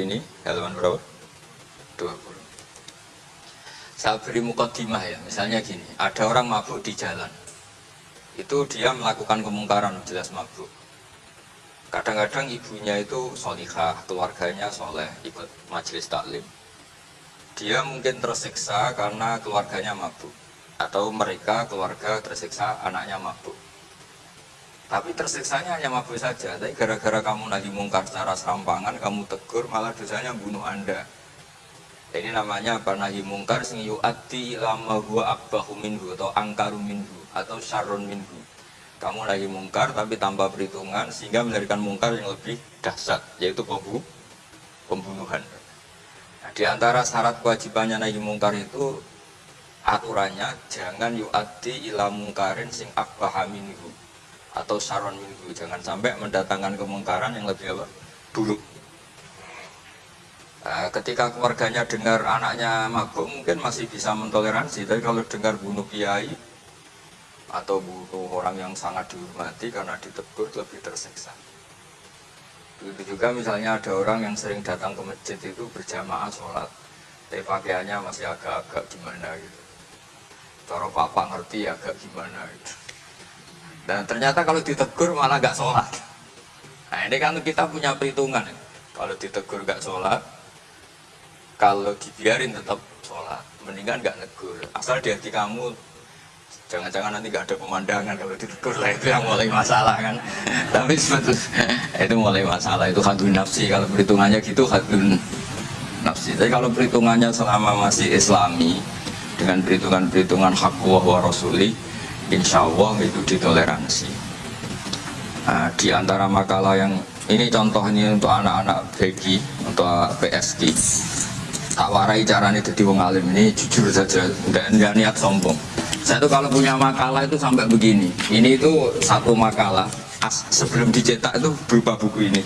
ini halaman berapa? 20 saya beri mukaddimah ya misalnya gini ada orang mabuk di jalan. Itu dia melakukan kemungkaran jelas mabuk. Kadang-kadang ibunya itu solihah keluarganya soleh ikut majelis taklim. Dia mungkin tersiksa karena keluarganya mabuk atau mereka keluarga tersiksa anaknya mabuk tapi tersiksanya hanya mabuk saja. Tapi gara-gara kamu lagi mungkar secara serampangan kamu tegur malah dosanya bunuh anda. Ini namanya apa? Nahi mungkar sing yu'ati lama gua akbahu minhu atau angkaru minhu atau syarun minhu. Kamu lagi mungkar tapi tanpa perhitungan sehingga melahirkan mungkar yang lebih dahsyat yaitu pembunuh pembunuhan. Nah, di antara syarat kewajibannya nahi mungkar itu aturannya jangan yu'ati ila mungkarin sing akbaha minhu atau saron minggu. Jangan sampai mendatangkan kemungkaran yang lebih apa? Buruk. Nah, ketika keluarganya dengar anaknya mabuk mungkin masih bisa mentoleransi. Tapi kalau dengar bunuh kiai atau bunuh orang yang sangat dihormati karena ditegur lebih tersiksa. Begitu juga misalnya ada orang yang sering datang ke masjid itu berjamaah sholat tapi pakaiannya masih agak-agak gimana gitu. Cara papa ngerti agak gimana gitu dan ternyata kalau ditegur malah nggak sholat. Nah ini kan kita punya perhitungan. Kalau ditegur nggak sholat, kalau dibiarin tetap sholat. Mendingan nggak negur. Asal di hati kamu jangan-jangan nanti nggak ada pemandangan kalau ditegur lah itu yang mulai masalah kan. Tapi sebetulnya itu mulai masalah itu hadun nafsi. Kalau perhitungannya gitu hadun nafsi. Tapi kalau perhitungannya selama masih islami dengan perhitungan-perhitungan hak wa rasuli insya Allah itu ditoleransi. Nah, di antara makalah yang ini contoh ini untuk anak-anak begi untuk PSG tak warai caranya jadi wong alim ini jujur saja enggak, niat sombong. Saya tuh kalau punya makalah itu sampai begini. Ini itu satu makalah as, sebelum dicetak itu berupa buku ini.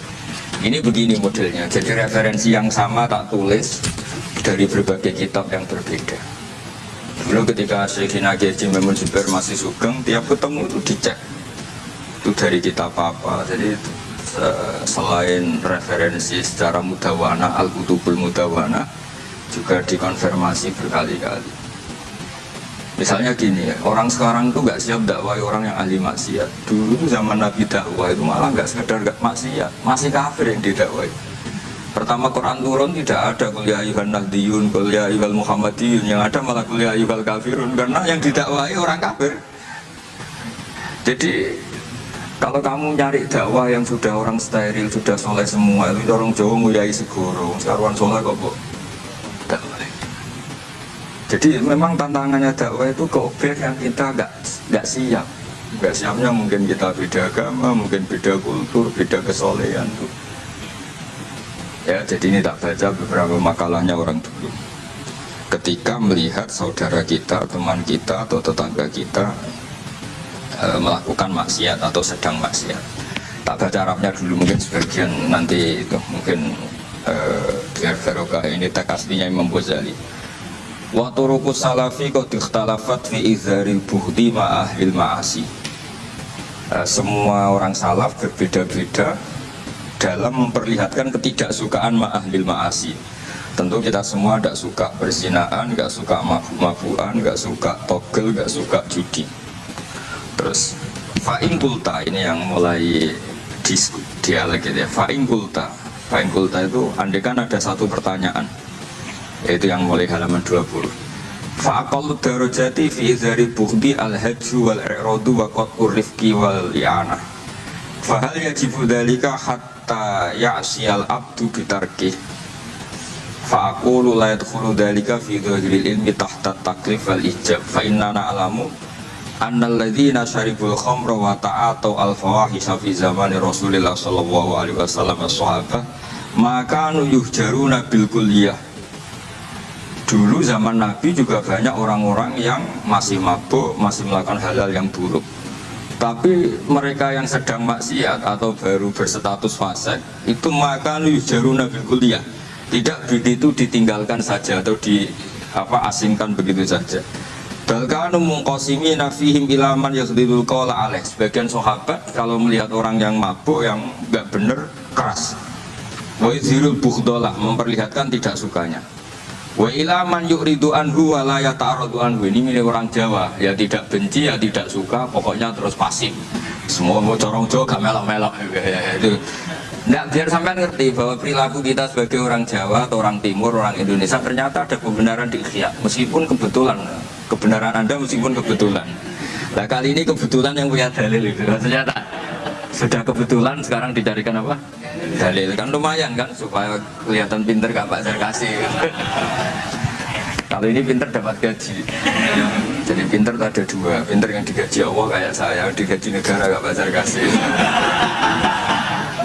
Ini begini modelnya. Jadi referensi yang sama tak tulis dari berbagai kitab yang berbeda Dulu ketika Syekhina Kiai Memun Zubair masih sugeng, tiap ketemu itu dicek. Itu dari kita apa-apa. Jadi selain referensi secara mudawana, Al-Kutubul Mudawana, juga dikonfirmasi berkali-kali. Misalnya gini, orang sekarang itu nggak siap dakwah orang yang ahli maksiat. Dulu zaman Nabi dakwah itu malah nggak sekedar nggak maksiat, masih kafir yang didakwai. Pertama Quran turun tidak ada kuliah ayuhan nahdiyun, kuliah ayuhal muhammadiyun. Yang ada malah kuliah ayuhal kafirun. Karena yang didakwai orang kafir. Jadi kalau kamu nyari dakwah yang sudah orang steril, sudah soleh semua Itu orang Jawa nguyai segoro, sekarang soleh kok bu? Jadi memang tantangannya dakwah itu ke objek yang kita nggak nggak siap. Nggak siapnya mungkin kita beda agama, mungkin beda kultur, beda kesolehan tuh Ya, jadi ini tak baca beberapa makalahnya orang dulu. Ketika melihat saudara kita, teman kita, atau tetangga kita e, melakukan maksiat atau sedang maksiat. Tak baca Arabnya dulu mungkin sebagian nanti itu mungkin e, biar barokah ini tak aslinya Imam Ghazali. Wa turuqus salafi ikhtalafat fi izharil buhdi ma'ahil ma'asi. E, semua orang salaf berbeda-beda dalam memperlihatkan ketidaksukaan ma'ahlil ma'asi. Tentu kita semua tidak suka persinaan, nggak suka mabu-mabuan, nggak suka togel, nggak suka judi. Terus fa'in kulta ini yang mulai dialog gitu ya. Fa'in kulta. Fa'in kulta itu andekan ada satu pertanyaan yaitu yang mulai halaman 20 fa'aqallu darajati fi izari al-hajju wal-i'radu wa qat'ur rifqi wal-i'anah fahal yajibu dalika hatta hatta ya'siyal abdu bitarki. Fa'akulu la yadkhulu dhalika fi dhahiril ilmi tahta taklif wal ijab. Fa inna na'lamu annal ladhina syaribul khamra wa ta'atau al fawahisha fi zamani rasulillah sallallahu alaihi wasallam sahabah maka yuhjaruna bil kulliyah dulu zaman Nabi juga banyak orang-orang yang masih mabuk, masih melakukan hal-hal yang buruk tapi mereka yang sedang maksiat atau baru berstatus fase itu maka jaru nabi kuliah. Tidak begitu ditinggalkan saja atau di apa asingkan begitu saja. Bahkan mengkosimi nafihim ilaman yakhdilul qawla alaih. Sebagian sahabat kalau melihat orang yang mabuk yang nggak bener keras. Wa bukhdolah memperlihatkan tidak sukanya wa ila man yu'ridu anhu wa la yata'aradu anhu. Ini milik orang Jawa. Ya tidak benci ya tidak suka pokoknya terus pasif. Semua mau corong Jawa gak melok-melok. Itu. Nggak, biar sampai ngerti bahwa perilaku kita sebagai orang Jawa atau orang Timur, orang Indonesia ternyata ada kebenaran di ikhya meskipun kebetulan. Kebenaran Anda meskipun kebetulan. Nah kali ini kebetulan yang punya dalil itu. Ternyata sudah kebetulan sekarang dicarikan apa? Dalil. Kan lumayan kan? Supaya kelihatan pinter gak Pak Zarkasi kalau ini pinter dapat gaji. Jadi pinter ada dua. Pinter yang digaji Allah kayak saya digaji negara gak Pak Zarkasi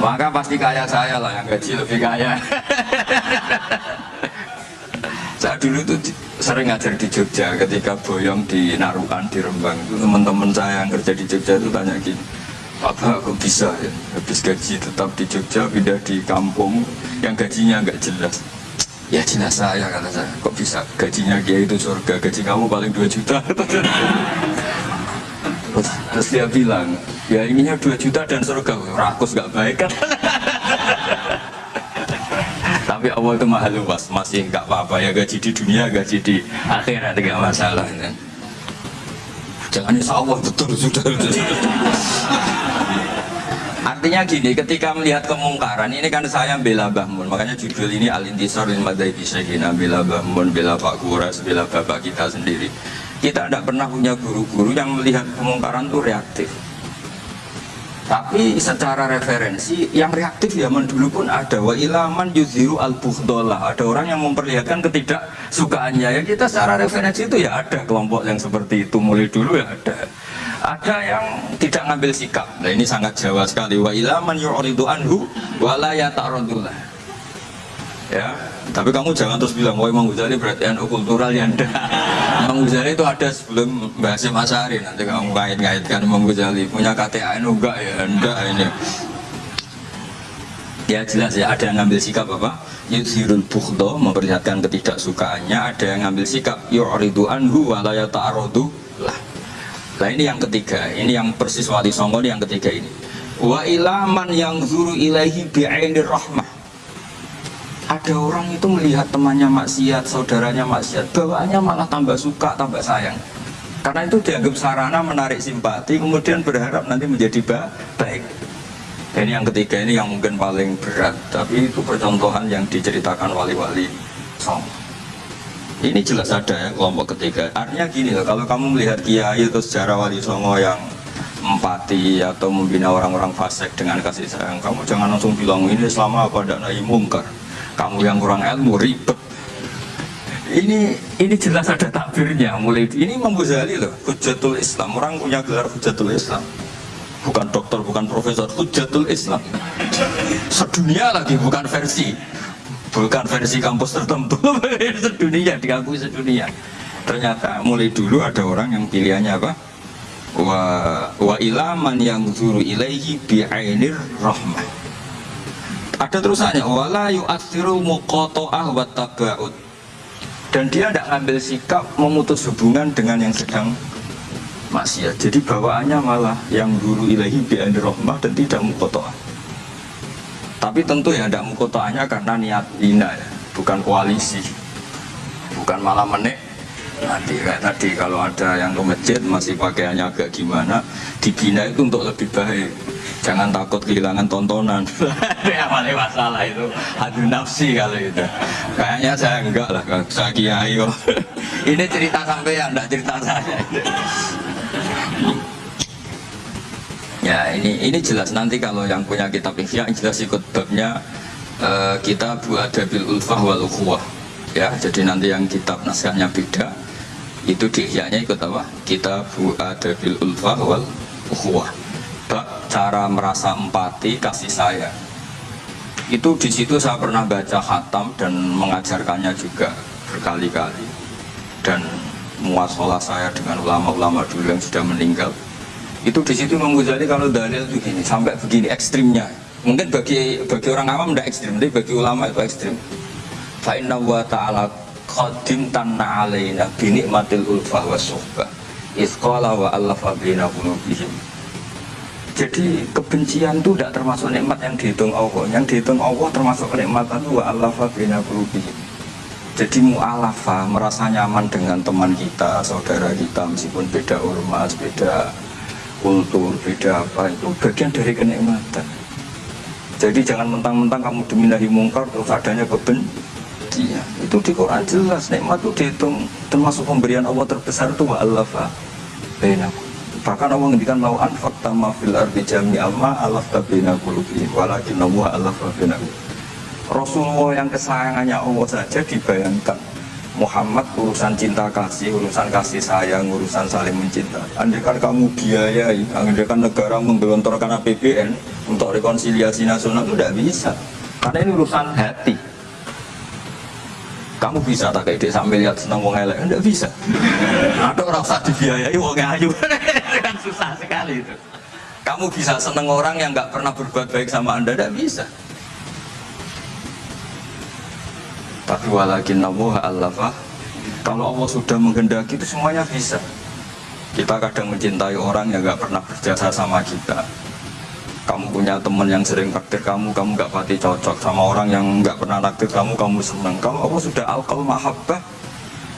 maka pasti kaya saya lah yang gaji lebih kaya. Saya dulu tuh sering ngajar di Jogja. Ketika boyong di Narukan di Rembang teman-teman saya yang kerja di Jogja itu tanya gini apa kok bisa ya habis gaji tetap di Jogja pindah di kampung? Yang gajinya nggak jelas. Ya jelas saya kata saya. Kok bisa gajinya dia itu surga? Gaji kamu paling 2 juta. Terus dia bilang ya inginnya 2 juta dan surga. Rakus gak baik kan? Tapi Allah itu mahal luas masih gak apa-apa. Ya gaji di dunia gaji di akhirat tidak masalah. Kan? jangan insya Allah betul sudah Artinya gini, ketika melihat kemungkaran, ini kan saya bela Bahmun, makanya judul ini Al-Intisar lil Madaibi Syekhina, bela Bahmun, bela Pak Kuras, bela Bapak kita sendiri. Kita tidak pernah punya guru-guru yang melihat kemungkaran itu reaktif. Tapi secara referensi yang reaktif zaman dulu pun ada. Wa ilaman yuziru al bukhdolah ada orang yang memperlihatkan ketidaksukaannya ya kita secara referensi itu ya ada kelompok yang seperti itu. Mulai dulu ya ada ada yang tidak ngambil sikap. Nah ini sangat jawa sekali. Wa ilaman yu'ridu anhu wa la yata'radullah ya tapi kamu jangan terus bilang wah Imam Ghazali berarti NU kultural ya. Enggak Imam Ghazali itu ada sebelum bahasa Masari nanti kamu kait-kaitkan Imam Ghazali. Punya KTA NU enggak ya? Enggak ini. Ya jelas ya ada yang ngambil sikap apa? Yudhirul bukhdo memperlihatkan ketidaksukaannya. Ada yang ngambil sikap yu'ridu anhu walaya ta'arodu lah nah ini yang ketiga ini yang persis wali songo yang ketiga ini wa ilaman yang zuru ilaihi bi'ainir rahmah ada orang itu melihat temannya maksiat, saudaranya maksiat, bawaannya malah tambah suka, tambah sayang. Karena itu dianggap sarana menarik simpati, kemudian berharap nanti menjadi baik. Dan yang ketiga ini yang mungkin paling berat, tapi itu percontohan yang diceritakan wali-wali song. Ini jelas ada ya kelompok ketiga. Artinya gini loh, kalau kamu melihat kiai itu sejarah wali songo yang empati atau membina orang-orang fasik dengan kasih sayang, kamu jangan langsung bilang ini selama apa tidak naik mungkar? Kamu yang kurang ilmu ribet. Ini ini jelas ada takbirnya mulai ini Imam Ghazali loh Hujatul Islam. Orang punya gelar Hujatul Islam. Bukan dokter bukan profesor Hujatul Islam. Sedunia lagi bukan versi bukan versi kampus tertentu sedunia diakui sedunia. Ternyata mulai dulu ada orang yang pilihannya apa? Wa wa ilaman yang zuru ilaihi bi'ainir rahmah. Ada terusannya wala yu'athiru muqata'ah wa taba'ud dan dia tidak ngambil sikap memutus hubungan dengan yang sedang maksiat. Jadi bawaannya malah yang guru ilahi bi'an rahmah dan tidak muqata'ah tapi tentu ya tidak muqata'ahnya karena niat ina ya. Bukan koalisi. Bukan malah menek nanti kayak tadi kalau ada yang ke masjid masih pakaiannya agak gimana dibina itu untuk lebih baik. Jangan takut kehilangan tontonan. Yang paling masalah itu. Hadu nafsi kalau itu. Kayaknya saya enggak lah saya kiai ini cerita sampai ya enggak cerita saya ya ini ini jelas. Nanti kalau yang punya kitab ihya jelas ikut babnya uh, kita buat dabil ulfah wal ukhuwah. Ya jadi nanti yang kitab naskahnya beda itu di ikut apa? Kita buat dabil ulfah wal ukhuwah. Bab cara merasa empati kasih sayang. Itu di situ saya pernah baca khatam dan mengajarkannya juga berkali-kali. Dan muasalah saya dengan ulama-ulama dulu yang sudah meninggal itu di situ menguzali kalau dalil begini sampai begini ekstrimnya. Mungkin bagi bagi orang awam tidak ekstrim tapi bagi ulama itu ekstrim. Fa inna wa ta'ala qadim tanna alaina binikmatil ulfah wa suhbah isqala wa allafa bina qulubihim. Jadi kebencian itu tidak termasuk nikmat yang dihitung Allah. Yang dihitung Allah termasuk nikmat itu wa alafa bina Jadi mu'alafa merasa nyaman dengan teman kita, saudara kita meskipun beda ormas, beda kultur, beda apa itu bagian dari kenikmatan. Jadi jangan mentang-mentang kamu diminahi mungkar terus adanya kebencian. Itu di Quran jelas nikmat itu dihitung termasuk pemberian Allah terbesar itu wa alafa bainakum Bahkan Allah ngendikan mau anfak tama fil ardi jami amma alaf tabina kulubi walakin Allah alaf tabina Rasulullah yang kesayangannya Allah saja dibayangkan Muhammad urusan cinta kasih, urusan kasih sayang, urusan saling mencinta. Andaikan kamu biayai, andaikan negara menggelontorkan APBN untuk rekonsiliasi nasional itu tidak bisa. Karena ini urusan hati. Kamu bisa tak kayak sambil lihat senang wong elek? Enggak bisa. Ada orang saat dibiayai wong ayu. kan susah sekali itu. Kamu bisa seneng orang yang nggak pernah berbuat baik sama anda, tidak bisa. Tapi walakin Allah kalau Allah sudah menghendaki itu semuanya bisa. Kita kadang mencintai orang yang nggak pernah berjasa sama kita kamu punya teman yang sering takdir kamu, kamu nggak pati cocok sama orang yang nggak pernah takdir kamu, kamu senang. Kalau Allah sudah alkal mahabbah,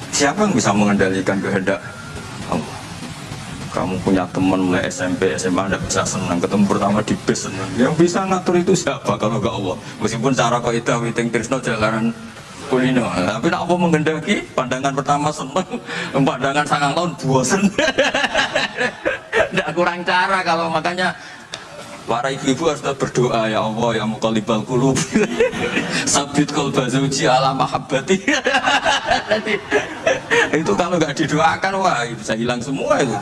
siapa yang bisa mengendalikan kehendak Allah? Kamu punya teman mulai SMP, SMA, anda bisa senang. Ketemu pertama di bis senang. Yang bisa ngatur itu siapa kalau nggak Allah? Meskipun cara kau itu witing Trisno jalanan kulino. Tapi nak apa mengendaki? Pandangan pertama senang, pandangan sangat tahun bosan. Tidak kurang cara kalau makanya Para ibu-ibu harus berdoa ya Allah ya mukalibal kulub sabit kolba zauji ala mahabbati itu kalau nggak didoakan wah bisa hilang semua itu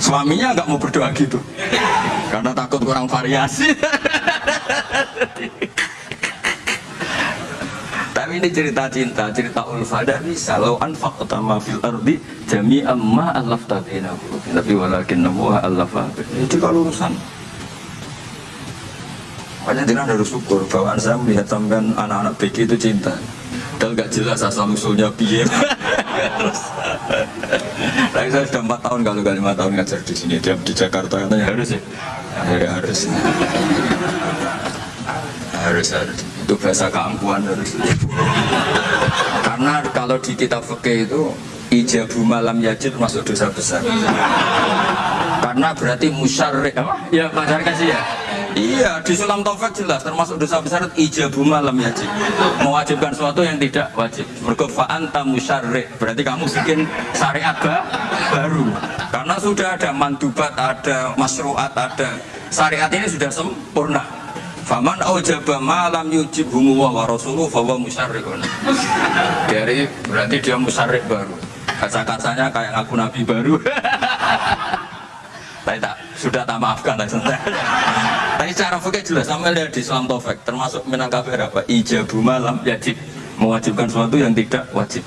suaminya nggak mau berdoa gitu karena takut kurang variasi tapi ini cerita cinta cerita ulfa tidak bisa lo anfaq utama fil ardi jami amma alaf tabina tapi walakin nabuah alaf itu kalau urusan Makanya tidak harus syukur bahwa saya melihat sampean anak-anak BG itu cinta. Dan gak jelas asal usulnya biye. Tapi saya sudah empat tahun kalau gak lima tahun ngajar di sini. Dia di Jakarta katanya harus ya. Ya harus. harus harus. Itu bahasa keampuan. Karena kalau di kitab fikih itu ijabu malam yajid masuk dosa besar. Karena berarti musyarrik. Ya Pak kasih ya. Iya, di sulam taufik jelas termasuk dosa besar ijabu malam yajib. Mewajibkan sesuatu yang tidak wajib. Mergofaan tamu. Berarti kamu bikin syariat baru. Karena sudah ada mandubat, ada masruat, ada syariat ini sudah sempurna. Faman aujaba malam yujib humuwa wa rasuluh fawa musyarrikun. Dari berarti dia musyarrik baru. Kaca-kacanya kayak ngaku nabi baru. Tapi tak sudah tak maafkan Tapi cara fikih jelas sama lihat di Islam Taufik termasuk menang kafir apa ijabu malam wajib mewajibkan sesuatu yang tidak wajib.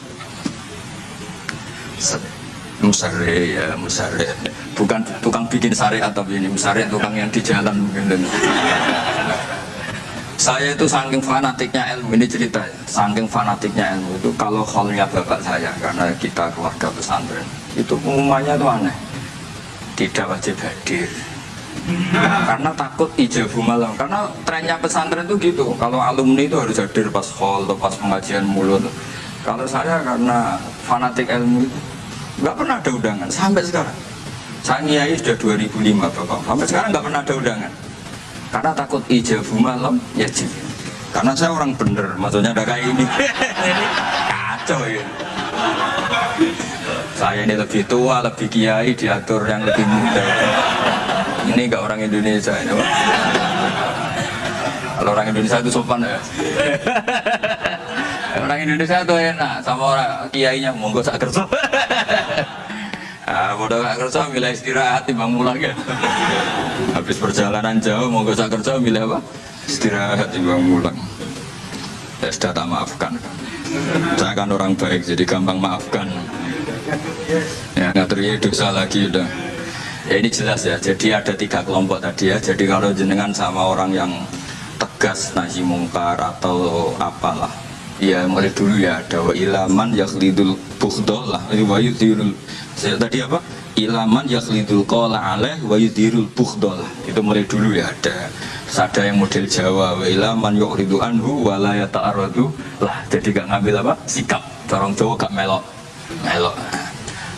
Musare ya musare bukan tukang bikin syariat tapi ini musare tukang yang di jalan mungkin saya itu saking fanatiknya ilmu ini cerita saking fanatiknya ilmu itu kalau halnya bapak saya karena kita keluarga pesantren itu umumnya itu aneh. Tidak wajib hadir. Karena takut ijabu malam. Karena trennya pesantren itu gitu kalau alumni itu harus hadir pas hall atau pas pengajian mulut. Kalau saya karena fanatik ilmu itu nggak pernah ada undangan sampai sekarang. Saya niai sudah 2005 bapak. Sampai sekarang nggak pernah ada undangan karena takut ijabu malam ya karena saya orang bener maksudnya ada kayak ini kacau ya saya ini lebih tua, lebih kiai, diatur yang lebih muda. Ini enggak orang Indonesia ini, Pak. Kalau orang Indonesia itu sopan ya. orang Indonesia itu enak sama orang kiainya monggo sak kerja. Ah, bodoh gak kerja milih istirahat timbang mulang ya. Habis perjalanan jauh monggo sak kerja milih apa? Istirahat timbang mulang. Ya sudah tak maafkan. Saya kan orang baik jadi gampang maafkan ya ngatur ya dosa lagi udah ya ini jelas ya jadi ada tiga kelompok tadi ya jadi kalau jenengan sama orang yang tegas nahi mungkar atau apalah ya mulai dulu ya ada wa ilaman yakhlidul bukhdol lah ini wa tadi apa? Ilaman yakhlidul qala alaih wa yudirul bukhdolah itu mulai dulu ya ada. Ada yang model Jawa wa ilaman yu'ridu anhu wa la lah jadi gak ngambil apa? Sikap. Corong Jawa gak melok. Melok.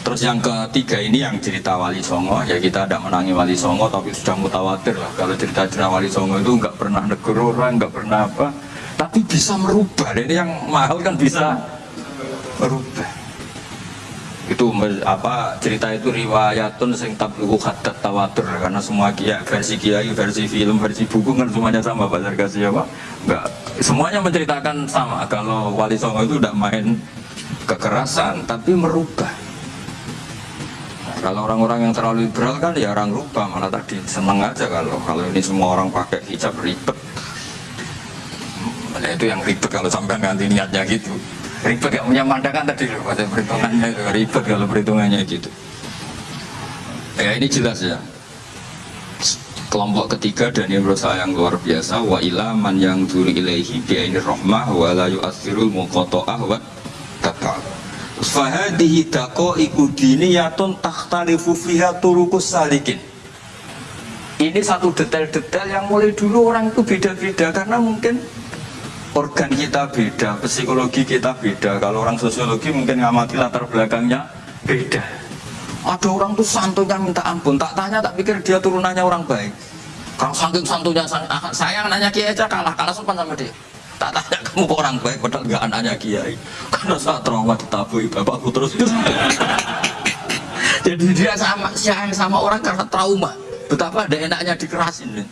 Terus yang ketiga ini yang cerita Wali Songo. Ya kita tidak menangi Wali Songo tapi sudah mutawatir lah. Kalau cerita-cerita Wali Songo itu nggak pernah negur orang nggak pernah apa. Tapi bisa merubah. Ini yang mahal kan bisa merubah itu apa cerita itu riwayatun sing tabluhu hadat tawatur. Karena semua kiai versi kiai versi film versi buku kan semuanya sama Pak Sarkasi ya Pak? Enggak semuanya menceritakan sama. Kalau Wali Songo itu tidak main kekerasan tapi merubah. Kalau orang-orang yang terlalu liberal kan ya orang rubah. Malah tadi seneng aja kalau kalau ini semua orang pakai hijab ribet. Nah, itu yang ribet kalau sampai ganti niatnya gitu ribet gak punya pandangan tadi loh pada perhitungannya itu ribet kalau perhitungannya gitu. Ya ini jelas ya. Kelompok ketiga dan ini menurut saya yang luar biasa wa ilaman yang dulu ilaihi ini rahmah wa la yu'athirul muqato'ah wa tata fahadihi dako ikudiniyatun takhtalifu fiha turukus salikin. Ini satu detail-detail yang mulai dulu orang itu beda-beda karena mungkin organ kita beda, psikologi kita beda. Kalau orang sosiologi mungkin ngamati latar belakangnya beda. Ada orang tuh santunya minta ampun, tak tanya tak pikir dia turunannya orang baik. Kalau saking santunya ah, saya nanya kiai aja kalah, kalah sopan sama dia. Tak tanya kamu orang baik, padahal nggak anaknya kiai. Karena saat trauma ditabui bapakku terus. Jadi dia sama sayang sama orang karena trauma. Betapa ada enaknya dikerasin.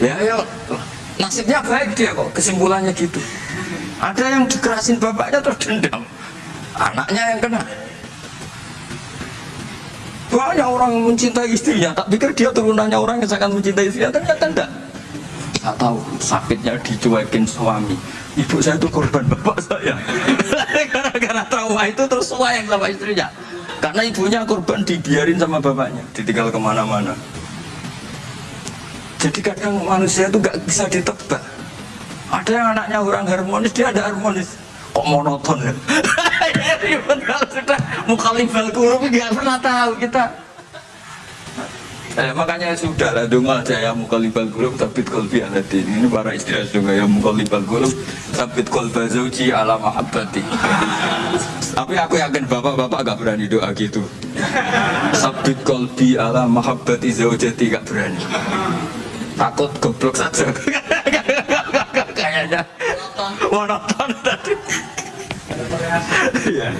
Ya ya nasibnya baik dia kok kesimpulannya gitu. Ada yang dikerasin bapaknya terus dendam. Anaknya yang kena. Banyak orang yang mencintai istrinya. Tak pikir dia turunannya orang yang sangat mencintai istrinya. Ternyata enggak. Tak tahu sakitnya dicuekin suami. Ibu saya itu korban bapak saya. Gara-gara trauma itu terus sayang sama istrinya. Karena ibunya korban dibiarin sama bapaknya. Ditinggal ke mana-mana jadi kadang manusia itu gak bisa ditebak. Ada yang anaknya orang harmonis dia ada harmonis. Kok monoton ya? Kalau sudah. Mukhalifal kulub pernah tahu kita. Eh, makanya sudah lah dong aja ya mukhalifal kulub tapi kolbi alatin ini para istri juga ya mukhalifal kulub tapi kolba zauji ala mahabbati. Tapi aku yakin bapak-bapak gak berani doa gitu. Sabit kolbi ala mahabbati zaujati gak berani takut goblok saja. Kayaknya. Monoton tadi. Ya.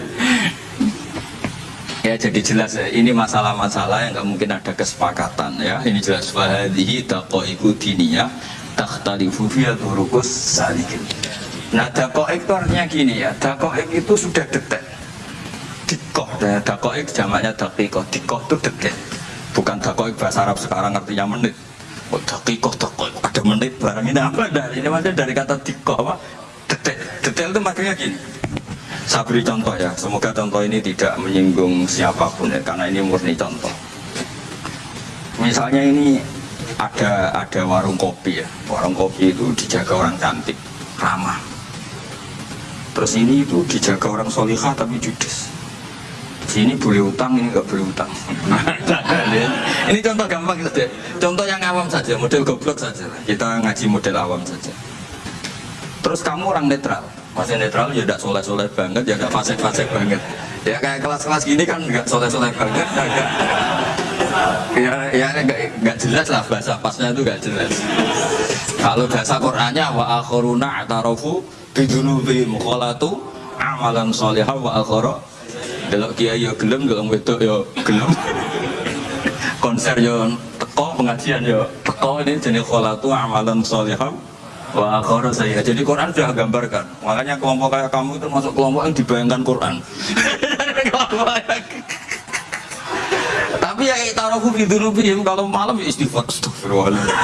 ya jadi jelas ya ini masalah-masalah yang nggak mungkin ada kesepakatan ya. Ini jelas. Wahadihi iku diniyah takhtalifu fiya turukus salikin. Nah dakoik itu artinya gini ya. Dakoik itu sudah detek. Dikoh. Ya, dakoik jamaknya dakikoh dikoh itu detek. Bukan dakoik bahasa Arab sekarang artinya menit oh dakikoh ada menit barang ini? Apa dari ini maksudnya dari kata dikoh apa? Detail detail itu makanya gini. Saya beri contoh ya. Semoga contoh ini tidak menyinggung siapa pun ya karena ini murni contoh. Misalnya ini ada ada warung kopi ya. Warung kopi itu dijaga orang cantik ramah. Terus ini itu dijaga orang solihah tapi judes sini boleh utang ini nggak boleh utang. Ini contoh gampang saja contoh yang awam saja model goblok saja. Kita ngaji model awam saja. Terus kamu orang netral. Masih netral ya tidak soleh-soleh banget ya tidak fasek-fasek banget. Ya kayak kelas-kelas gini kan nggak soleh-soleh banget. Ya ya nggak jelas lah bahasa pasnya itu nggak jelas. Kalau bahasa Qurannya wa akhiruna atarofu bidunubi mukholatu amalan solihah wa akhara delok kiai yo gelem delok wedok yo gelem. Konser yo teko pengajian yo teko. Ini jenis kholatu amalan sholihah. Wa akhara saya jadi Quran sudah gambarkan. Makanya kelompok kayak kamu itu masuk kelompok yang dibayangkan Quran. Tapi ya taruhku bidunubihim kalau malam ya istighfar. Astagfirullahaladzim.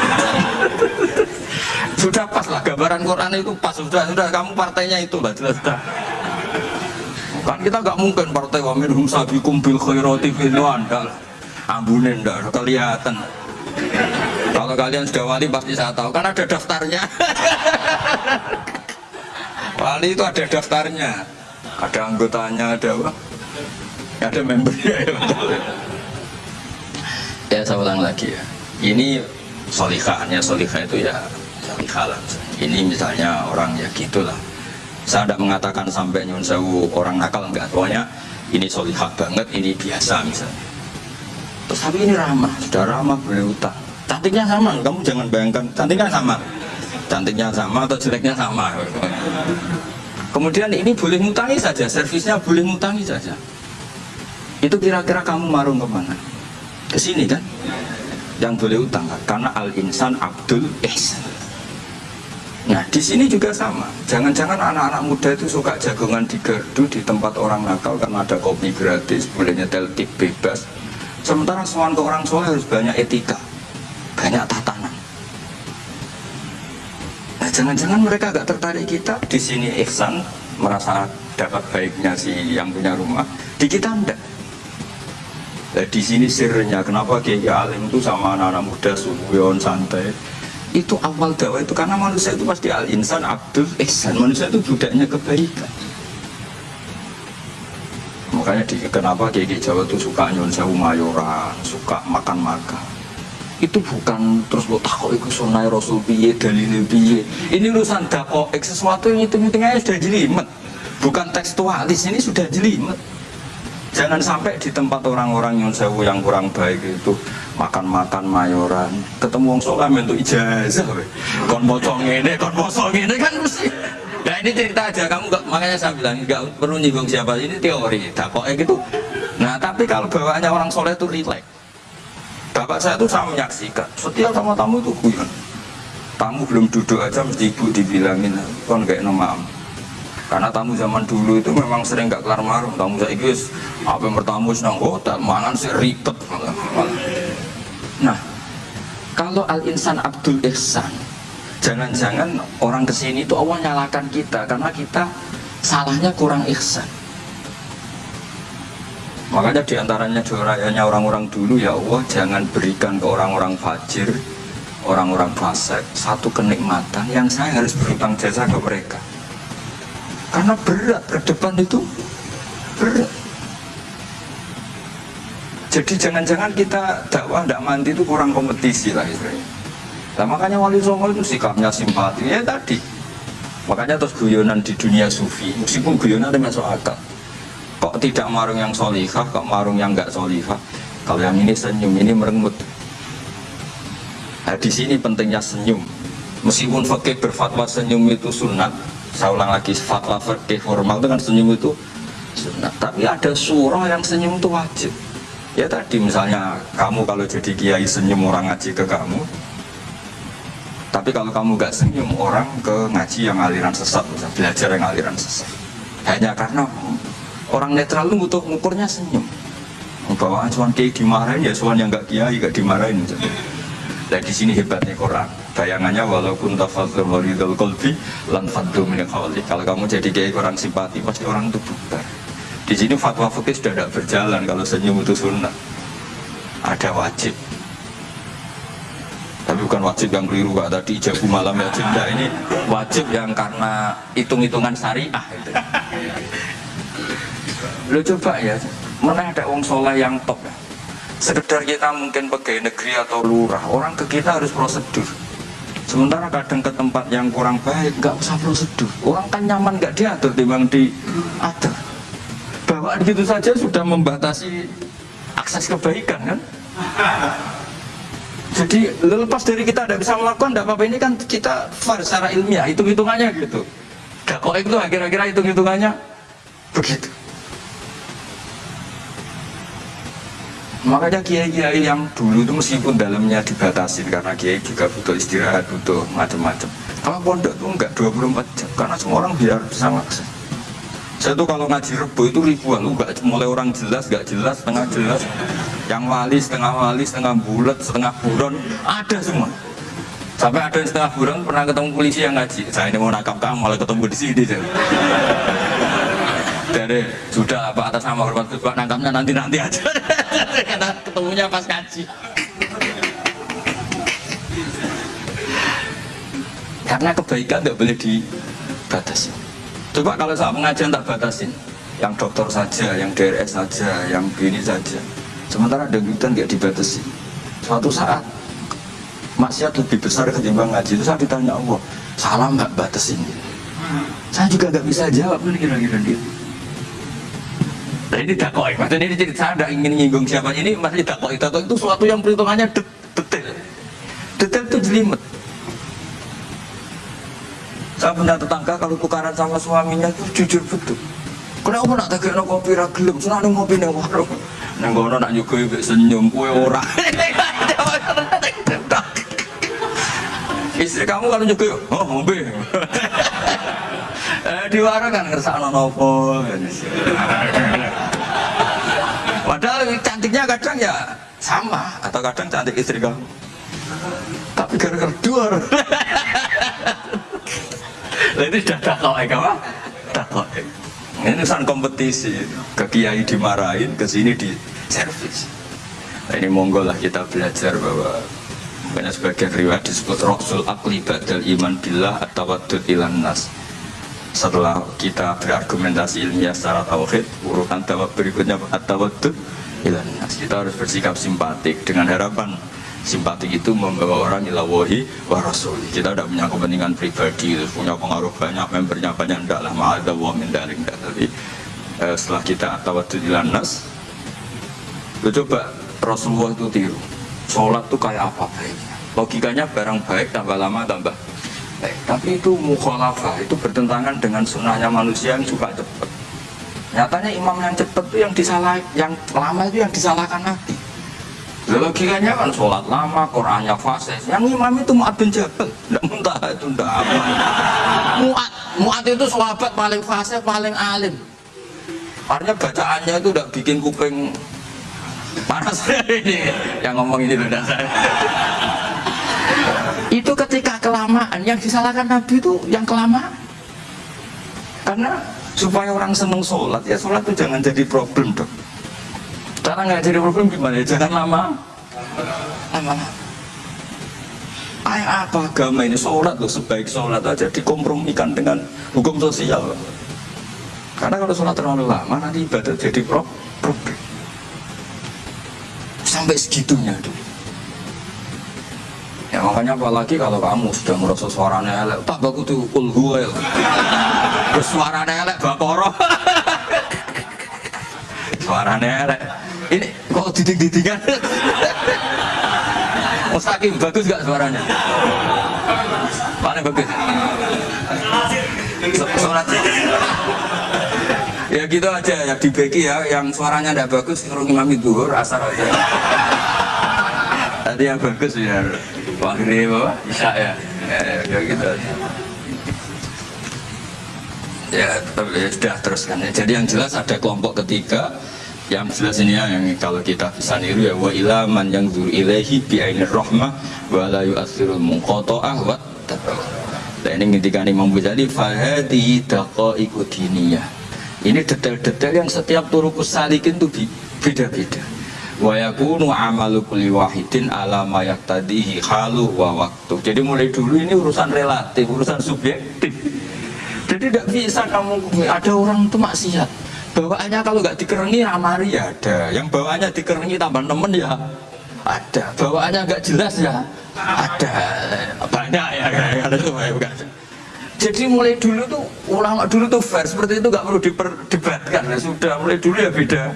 Sudah pas lah gambaran Quran itu pas. Sudah sudah. Kamu partainya itu lah jelas sudah kan kita nggak mungkin partai wa minhum sabiqum bil khairati fil andal ambunin kelihatan kalau kalian sudah wali pasti saya tahu kan ada daftarnya wali itu ada daftarnya ada anggotanya ada apa ada membernya ya. Ya saya ulang lagi ya. Ini solihahnya solihah itu ya solihah lah. Ini misalnya orang ya gitulah. Saya tidak mengatakan sampai nyun sewu orang nakal enggak. Pokoknya ini solihah banget, ini biasa misalnya. Terus tapi ini ramah, sudah ramah boleh utang. Cantiknya sama, kamu jangan bayangkan cantiknya sama. Cantiknya sama atau jeleknya sama. Kemudian ini boleh ngutangi saja, servisnya boleh ngutangi saja. Itu kira-kira kamu marung ke mana? Ke sini kan? Yang boleh utang karena al insan abdul ihsan. Nah di sini juga sama. Jangan-jangan anak-anak muda itu suka jagongan di gardu di tempat orang nakal karena ada kopi gratis, boleh nyetel tip bebas. Sementara soal ke orang soleh harus banyak etika, banyak tatanan. Nah jangan-jangan mereka agak tertarik kita di sini ihsan merasa dapat baiknya si yang punya rumah, di kita enggak. Nah, di sini sirnya kenapa Kiai Alim itu sama anak-anak muda subuyon santai itu awal dakwah itu karena manusia itu pasti al insan abdul ihsan. Manusia itu budaknya kebaikan. Makanya di, kenapa Kiai Jawa itu suka nyon sewu mayoran suka makan-makan. Itu bukan terus lo takut ikut sunai rasul piye dalil piye. Ini urusan dakok sesuatu yang itu hitung sudah jelimet. Bukan tekstualis ini sudah jelimet Jangan sampai di tempat orang-orang yang sewu yang kurang baik itu makan-makan mayoran, ketemu wong soleh untuk ijazah, kon bocong ini, kon bosong ini kan mesti. Nah ini cerita aja, kamu gak, makanya saya bilang nggak perlu nyinggung siapa ini teori, dakoknya gitu. Nah tapi kalau bawaannya orang soleh itu relax. Bapak saya tuh saya menyaksikan, setiap sama tamu itu guyon. Tamu belum duduk aja mesti ibu dibilangin, kon kayak nama karena tamu zaman dulu itu memang sering gak kelar marung tamu saya guys apa yang bertamu senang hotel mangan sih ribet. Nah kalau al insan abdul ihsan jangan-jangan orang ke sini itu Allah nyalakan kita karena kita salahnya kurang ihsan. Makanya di antaranya doanya orang-orang dulu ya Allah jangan berikan ke orang-orang fajir orang-orang fasik satu kenikmatan yang saya harus berutang jasa ke mereka karena berat ke depan itu berat. Jadi jangan-jangan kita dakwah tidak mandi itu kurang kompetisi lah istilahnya nah, makanya wali songo itu sikapnya simpati. Ya tadi. Makanya terus guyonan di dunia sufi meskipun guyonan itu masuk akal. Kok tidak marung yang solihah kok marung yang nggak solihah kalau yang ini senyum ini merengut nah, di sini pentingnya senyum. Meskipun fakih berfatwa senyum itu sunat saya ulang lagi fatwa fikih formal itu kan senyum itu sunat tapi ada surah yang senyum itu wajib ya tadi misalnya kamu kalau jadi kiai senyum orang ngaji ke kamu tapi kalau kamu gak senyum orang ke ngaji yang aliran sesat belajar yang aliran sesat hanya karena orang netral itu butuh ngukurnya senyum bahwa cuman kiai dimarahin ya cuman yang gak kiai gak dimarahin misalnya. Nah di sini hebatnya Quran. Bayangannya walaupun tafadzul waridul kolbi lan faddu min Kalau kamu jadi kayak orang simpati pasti orang itu bubar. Di sini fatwa fikih sudah tidak berjalan kalau senyum itu sunnah. Ada wajib. Tapi bukan wajib yang keliru kak tadi ijabu malam ya cinta ini wajib yang karena hitung-hitungan syariah itu. Lo coba ya, mana ada wong soleh yang top ya sekedar kita mungkin pegawai negeri atau lurah orang ke kita harus prosedur sementara kadang ke tempat yang kurang baik nggak usah prosedur orang kan nyaman nggak diatur memang diatur bawaan gitu saja sudah membatasi akses kebaikan kan? Jadi lepas dari kita tidak bisa melakukan tidak apa-apa. Ini kan kita far secara ilmiah hitung-hitungannya gitu. Kok itu kira-kira hitung-hitungannya begitu makanya kiai-kiai yang dulu itu meskipun dalamnya dibatasi karena kiai juga butuh istirahat butuh macam-macam. Kalau pondok itu enggak 24 jam. Karena semua orang biar bisa akses saya tuh kalau ngaji rebo itu ribuan. Enggak mulai orang jelas enggak jelas setengah jelas. Yang wali setengah wali setengah bulat setengah buron ada semua. Sampai ada yang setengah buron pernah ketemu polisi yang ngaji. Saya ini mau nakap kamu malah ketemu di sini dari sudah apa atas nama hormat ketua nangkapnya nanti nanti aja karena ketemunya pas kaji karena kebaikan nggak boleh dibatasi coba kalau saat pengajian tak batasin yang dokter saja, yang DRS saja, yang begini saja. Sementara dangdutan nggak dibatasi. Suatu saat maksiat lebih besar ketimbang ngaji itu saya ditanya Allah, salah nggak batas ini? Saya juga nggak bisa jawab ini kira-kira gitu. Nah ini dakoi, maksudnya ini cerita saya tidak ingin nyinggung siapa ini masih dakoi, dakoi itu suatu yang perhitungannya detail, detail itu jelimet. Saya punya tetangga kalau tukaran sama suaminya itu jujur betul. Kenapa nak tak kena kopi ragilem, senang ngopi nih warung. Neng kono nak juga senyum, kue ora. Istri kamu kalau juga, oh mobil. Di warung kan ngerasa nopo. Padahal cantiknya kadang ya sama atau kadang cantik istri kamu. Tapi gara-gara dua. Lah itu sudah takok ya kamu? Takok. Ini urusan kompetisi. Ke kiai dimarahin, ke sini di servis. Nah, ini monggo lah kita belajar bahwa banyak sebagian riwayat disebut Rasul Akli Badal Iman Billah atau Wadud Ilan Nas setelah kita berargumentasi ilmiah secara tauhid urutan tawab berikutnya at-tawaddud kita harus bersikap simpatik dengan harapan. Simpatik itu membawa orang ila wahi wa rasul. Kita tidak punya kepentingan pribadi punya pengaruh banyak membernya banyak tidak lah ma'adha wa min daring tapi eh, setelah kita tawaddud ilan nas coba Rasulullah itu tiru. Sholat itu kayak apa baiknya? Logikanya barang baik tambah lama tambah tapi itu mukhalafah itu bertentangan dengan sunnahnya manusia yang suka cepat. Nyatanya imam yang cepat itu yang disalah yang lama itu yang disalahkan Nabi. Logikanya kan sholat lama Qurannya fase yang imam itu Mu'ad bin Jabal. Tidak muntah itu tidak apa. Mu'ad Mu'ad itu sahabat paling fase paling alim. Artinya bacaannya itu tidak bikin kuping panas. Ini yang ngomong ini loh saya itu ketika kelamaan. Yang disalahkan Nabi itu yang kelamaan. Karena supaya orang seneng sholat ya sholat itu jangan jadi problem dong cara nggak jadi problem gimana ya? Jangan lama. Lama. Ayah apa agama ini? Sholat loh sebaik sholat aja dikompromikan dengan hukum sosial. Karena kalau sholat terlalu lama nanti ibadah jadi problem. Sampai segitunya dulu Ya makanya apalagi kalau kamu sudah merasa suaranya elek, tak bagus tuh. Terus suaranya elek bakoro. suaranya elek. Ini kok didik-didikan? Mustaqim bagus gak suaranya? Paling bagus. Suara ya gitu aja ya di Beki ya yang suaranya tidak bagus suruh imam itu asar aja tadi yang bagus ya Wahri apa? Isya ya. Ya, gitu. Ya, ya sudah teruskan ya. Jadi yang jelas ada kelompok ketiga yang jelas ini ya, yang kalau kita bisa niru ya wa ilaman yang zur ilahi bi ainir rahmah wa la yu'athirul munqata'ah wa Nah ini ketika Imam Ghazali fahadi daqaiqu diniyah. Ini detail-detail yang setiap turukus salikin itu beda-beda wa yakunu amalu kulli wahidin ala ma yaktadihi halu wa waktu. Jadi mulai dulu ini urusan relatif urusan subjektif. Jadi tidak bisa kamu ada orang itu maksiat. Bawaannya kalau nggak dikerengi ramari ya ada. Yang bawaannya dikerengi tambah nemen ya ada. Bawaannya nggak jelas ya ada. Banyak ya. Kan itu jadi mulai dulu tuh ulama dulu tuh fair seperti itu nggak perlu diperdebatkan ya sudah mulai dulu ya beda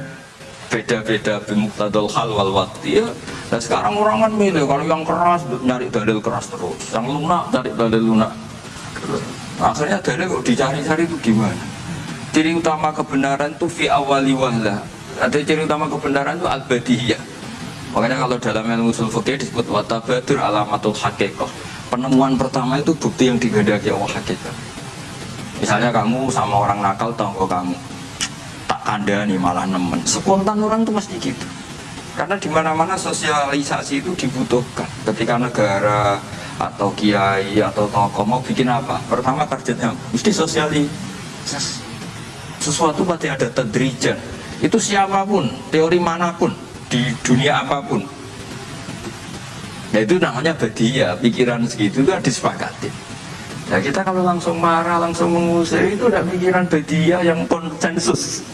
beda-beda bimuktadul hal wal waktu ya dan sekarang orang kan milih kalau yang keras nyari dalil keras terus. Yang lunak cari dalil lunak. Akhirnya dalil kok dicari-cari itu gimana? Ciri utama kebenaran itu fi awali wahla ada ciri utama kebenaran itu al-badihiyah makanya kalau dalam ilmu usul fikih disebut watabadur alamatul haqiqah. Penemuan pertama itu bukti yang digandaki Allah hakikat misalnya kamu sama orang nakal tonggo kamu anda nih malah nemen. Spontan orang tuh mesti gitu. Karena di mana mana sosialisasi itu dibutuhkan. Ketika negara atau kiai atau tokoh mau bikin apa pertama targetnya mesti sosialisasi sesuatu pasti ada tedrijan itu siapa pun teori mana pun di dunia apa pun. Nah itu namanya badia pikiran segitu itu disepakati Ya kita kalau langsung marah, langsung mengusir itu udah pikiran bedia yang konsensus.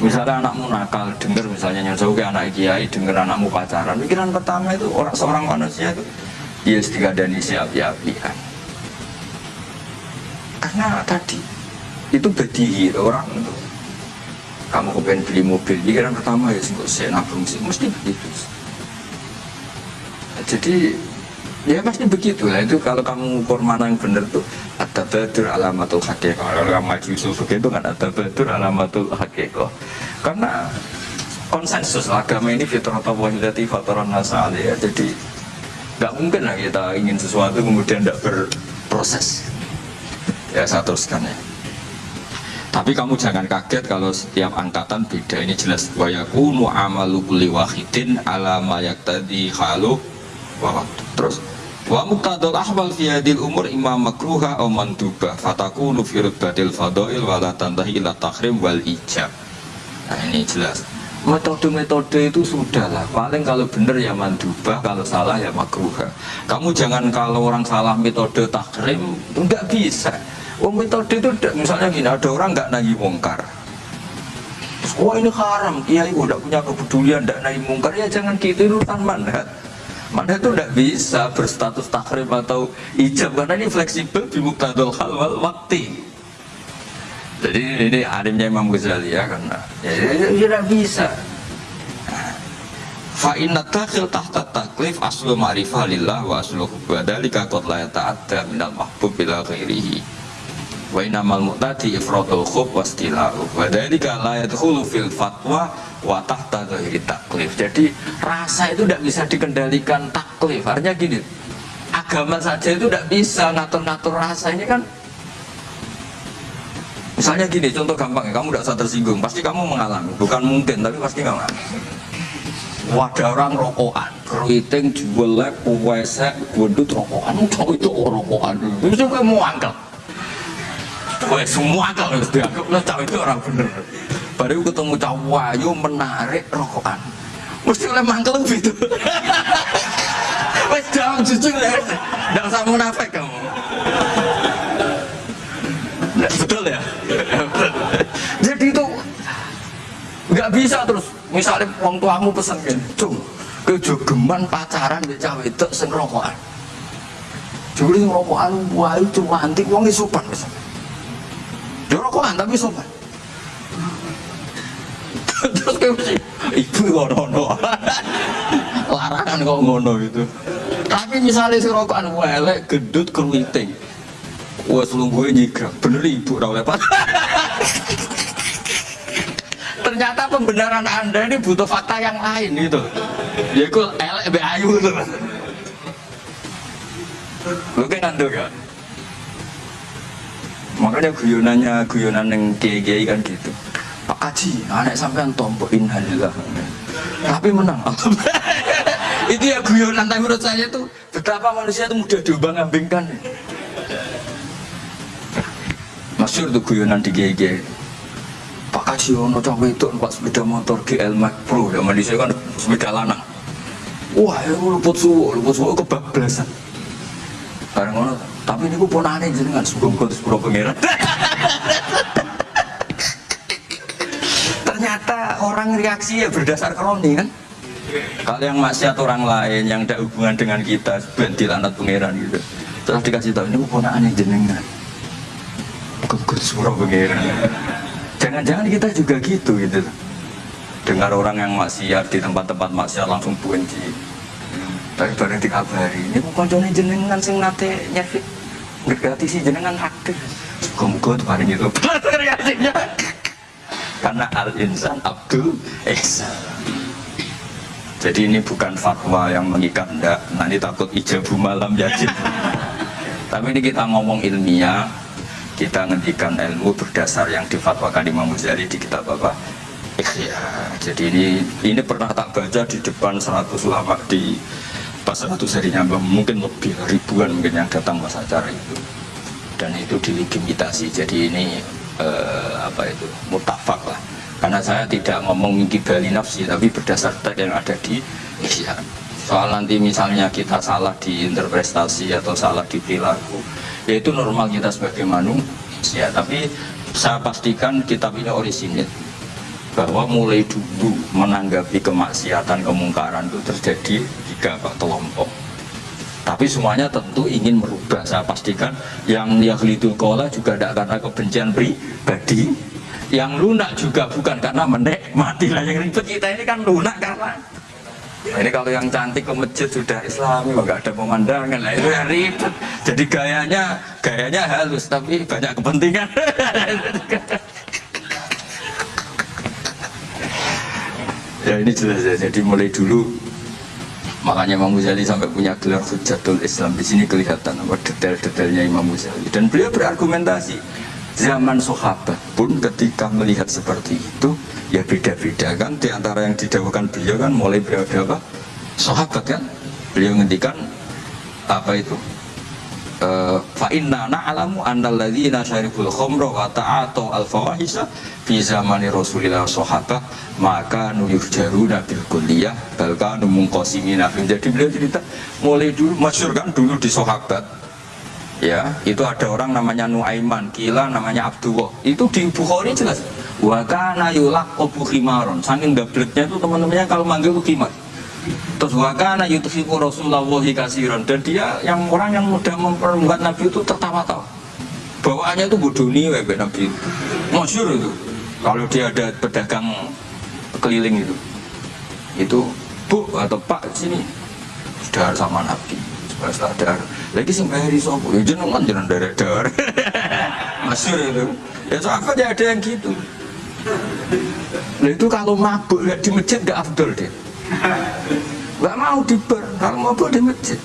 Misalnya anakmu nakal, dengar misalnya ke anak kiai, dengar anakmu pacaran. Pikiran pertama itu orang seorang manusia itu, ya dan siap ya kan. Karena tadi itu bedihi orang itu. Kamu kepengen beli mobil, pikiran pertama ya sih saya nabung sih, mesti begitu. Jadi Ya pasti begitu lah. Itu kalau kamu ukur mana yang benar tuh ada betul alamatul hakikat kalau kamu maju begitu kan ada betul alamatul hakikat karena konsensus agama ini fitrah wahidati fatoran nasali ya. Jadi nggak mungkin lah kita ingin sesuatu kemudian tidak berproses. Ya saya teruskan ya. Tapi kamu jangan kaget kalau setiap angkatan beda. Ini jelas. Wa yakunu amalu kulli wahidin ala ma yaktadi halu terus Wa muqtadul ahwal fi hadil umur imam makruha aw manduba fatakunu fi rutbatil fadail wa la tantahi ila tahrim wal ijab. Nah ini jelas. Metode-metode itu sudah lah. Paling kalau benar ya mandubah, kalau salah ya makruha. Kamu jangan kalau orang salah metode tahrim enggak bisa. Oh metode itu misalnya gini, ada orang nggak nahi mungkar. Wah ini haram, kiai udah punya kepedulian nggak nahi mungkar ya jangan gitu urusan manhat mana itu tidak bisa berstatus takrim atau ijab karena ini fleksibel di muktadul hal wal wakti. Jadi ini alimnya Imam Ghazali ya karena ya, ya, ya, tidak bisa. Fa inna takhil tahta taklif aslu ma'rifah lillah wa aslu badalika qad la yata'adda minal mahbub bila ghairihi. Wa innamal mu'tadi ifradul khub wa istilahu. Wa dalika la yadkhulu fil fatwa wa tahta taklif. Jadi rasa itu tidak bisa dikendalikan taklif. Artinya gini agama saja itu tidak bisa ngatur-ngatur rasa. Ini kan misalnya gini contoh gampang ya kamu tidak usah tersinggung. Pasti kamu mengalami. Bukan mungkin tapi pasti kamu wadah orang rokokan. Keriting jelek puwesek gendut rokokan. Itu rokokan. Itu kamu angkel semua angkel dianggap itu orang bener. Baru ketemu cowok wayu menarik rokokan. Mesti oleh mangkel gitu wes jangan jujur ya. Jangan usah munafik kamu. Betul ya? Jadi itu nggak bisa terus. Misalnya orang tuamu pesen gini cung kejogeman pacaran di cawe itu sing rokokan. Jadi rokokan wayu cuma antik wong sopan misalnya dia rokokan tapi sopan terus kayak mesti ibu nono larangan kok ngono gitu tapi misalnya si rokokan welek gendut keruiting wah selung gue nyigrak bener ibu lepas ternyata pembenaran anda ini butuh fakta yang lain gitu ya kok elek be ayu gitu lu kan ando gak makanya guyonannya guyonan yang kiai kan gitu Pak Haji, anak sampean tombok innalillah. Tapi menang. itu ya guyonan tapi menurut saya itu betapa manusia itu mudah diubang ambingkan. Masyur tuh guyonan di GG. Pak Haji ono cawe itu numpak sepeda motor GL Max Pro ya manusia kan sepeda lanang. Wah, ya luput suwo, luput suwo kebablasan. Bareng ngono, tapi ini pun aneh jenengan sebelum kau sepuluh pangeran. ternyata orang reaksi ya berdasar kroni kan? Kalau yang maksiat orang lain yang ada hubungan dengan kita bentil anak pangeran gitu. Terus dikasih tahu ini aneh jenengan. Bukan surah pangeran. Jangan-jangan kita juga gitu gitu. Dengar orang yang maksiat di tempat-tempat maksiat langsung benci tapi bareng dikabari ini. Bukan jenengan sing nate nyerfi ngerti si jenengan Muka-muka tuh hari itu reaksinya karena al insan abdul ihsan. Jadi ini bukan fatwa yang mengikat enggak nanti takut ijabu malam yajib tapi ini kita ngomong ilmiah. Kita ngendikan ilmu berdasar yang difatwakan Imam Ghazali di kitab apa? Ikhya. Jadi ini ini pernah tak baca di depan 100 ulama di pas satu serinya mungkin lebih ribuan mungkin yang datang pas acara itu. Dan itu dilimitasi. Jadi ini eh, apa itu mutafak lah. Karena saya tidak ngomong bali nafsi tapi berdasar teks yang ada di Isya soal nanti misalnya kita salah di interpretasi atau salah di perilaku yaitu normal kita sebagai manusia. Tapi saya pastikan kitab ini orisinil bahwa mulai dulu menanggapi kemaksiatan kemungkaran itu terjadi tiga kelompok tapi semuanya tentu ingin merubah saya pastikan yang yahlidul kola juga tidak karena kebencian pribadi yang lunak juga bukan karena menikmati lah yang ribet kita ini kan lunak karena Nah, ini kalau yang cantik ke masjid sudah islami, nggak ada pemandangan, lah itu yang ribet. Jadi gayanya, gayanya halus, tapi banyak kepentingan. ya ini jelas ya. Jadi mulai dulu makanya Imam Ghazali sampai punya gelar Hujatul Islam. Di sini kelihatan apa detail-detailnya Imam Ghazali. Dan beliau berargumentasi zaman sahabat pun ketika melihat seperti itu ya beda-beda kan? Di antara yang didahulukan beliau kan mulai berapa sahabat kan? Beliau ngendikan apa itu? Eh, fa inna na'lamu annal ladzina syaribul khamra wa ta'atu al fawahisha fi zamani Rasulillah sahabah maka nuyur jaruna bil kulliyah bal kanu munqasimina jadi beliau cerita mulai dulu masyhur kan dulu di sahabat. Ya itu ada orang namanya Nuaiman kila namanya Abdullah. Itu di Bukhari jelas. Wa kana yulaqabu khimaron. Saking gableknya itu teman-temannya kalau manggil khimar. Terus wakana Rasulullah kasiron. Dan dia yang orang yang mudah memperbuat Nabi itu tertawa-tawa. Bawaannya itu bodoh nih webek Nabi. Itu masyur itu kalau dia ada pedagang keliling itu itu bu atau pak sini sudah sama Nabi sudah dar. Lagi sih bayari sopo ya jenengan jenengan dari dar. Masyur itu. Ya sahabat ya ada yang gitu. Nah itu kalau mabuk di masjid gak afdol deh nggak mau di bar kalau mau di masjid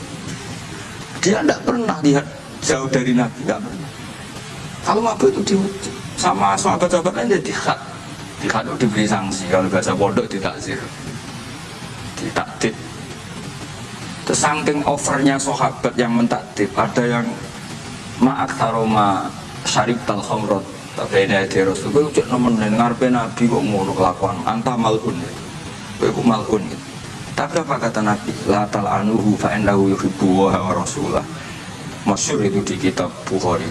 dia tidak pernah lihat jauh dari Nabi nggak pernah. Kalau mau itu di masjid sama sahabat-sahabat lain jadi khat itu diberi sanksi. Kalau bahasa pondok ditakzir ditakdid terus saking overnya sahabat yang mentakdib ada yang ma'ak taroma syarif tal khomrot tapi ini ada Rasul. Gue cek nemenin ngarpe Nabi kok ngono kelakuan? Anta malun itu malun gitu tapi apa kata Nabi? La anuhu fa innahu yuhibbu wa rasulah. Masyur itu di kitab Bukhari.